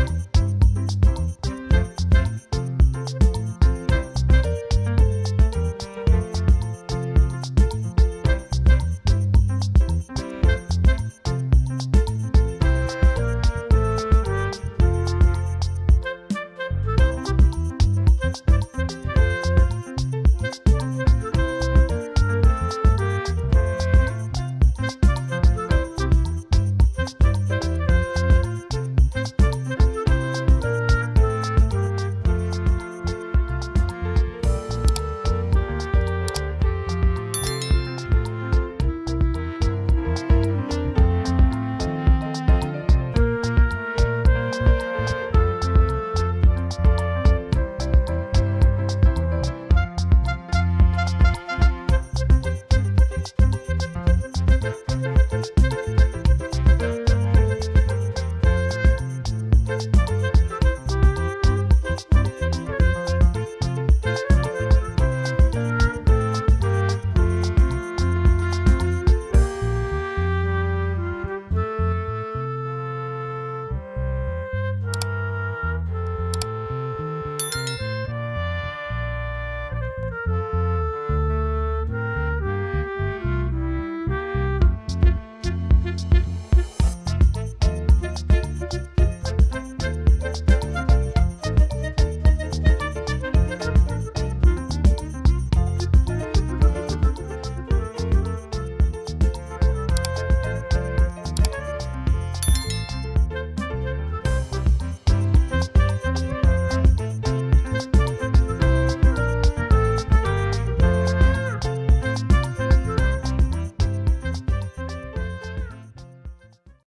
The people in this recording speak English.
Bye.